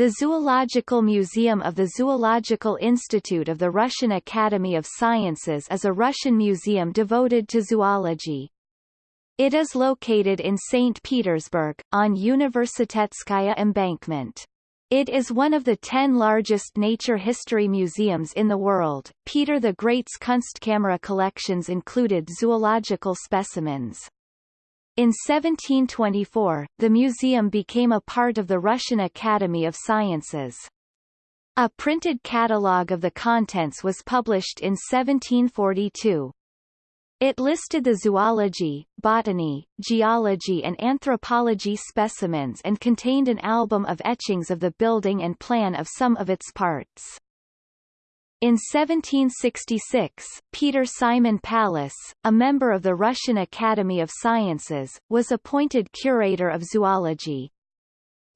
The Zoological Museum of the Zoological Institute of the Russian Academy of Sciences is a Russian museum devoted to zoology. It is located in St. Petersburg, on Universitetskaya embankment. It is one of the ten largest nature history museums in the world. Peter the Great's Kunstkamera collections included zoological specimens. In 1724, the museum became a part of the Russian Academy of Sciences. A printed catalogue of the contents was published in 1742. It listed the zoology, botany, geology and anthropology specimens and contained an album of etchings of the building and plan of some of its parts. In 1766, Peter Simon Pallas, a member of the Russian Academy of Sciences, was appointed curator of zoology.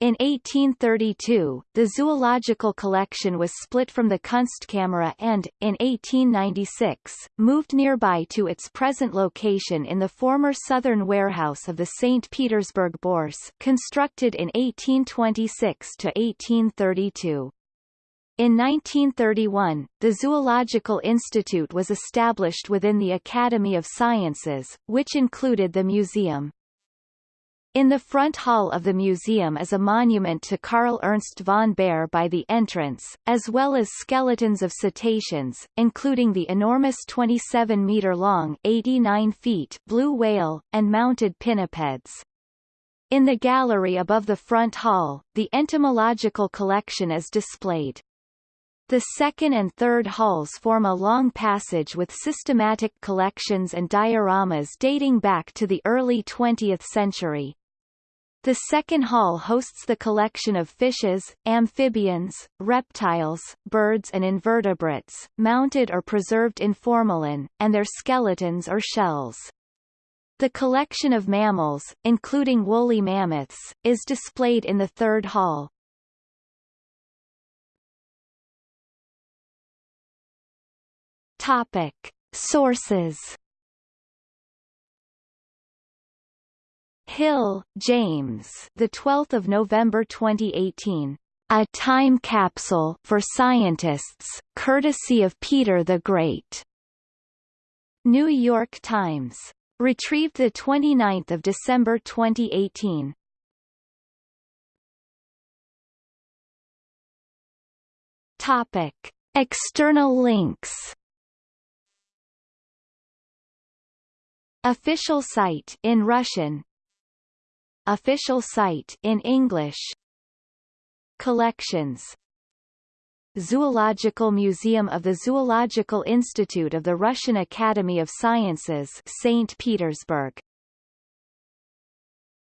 In 1832, the zoological collection was split from the Kunstkamera and, in 1896, moved nearby to its present location in the former southern warehouse of the St. Petersburg Bourse constructed in 1826–1832. In 1931, the Zoological Institute was established within the Academy of Sciences, which included the museum. In the front hall of the museum is a monument to Karl Ernst von Baer by the entrance, as well as skeletons of cetaceans, including the enormous 27-meter-long 89 feet blue whale, and mounted pinnipeds. In the gallery above the front hall, the entomological collection is displayed. The second and third halls form a long passage with systematic collections and dioramas dating back to the early 20th century. The second hall hosts the collection of fishes, amphibians, reptiles, birds and invertebrates, mounted or preserved in formalin, and their skeletons or shells. The collection of mammals, including woolly mammoths, is displayed in the third hall. Topic. Sources Hill, James. The 12th of November 2018. A time capsule for scientists, courtesy of Peter the Great. New York Times. Retrieved the 29th of December 2018. Topic: External links. Official site in Russian. Official site in English. Collections. Zoological Museum of the Zoological Institute of the Russian Academy of Sciences St. Petersburg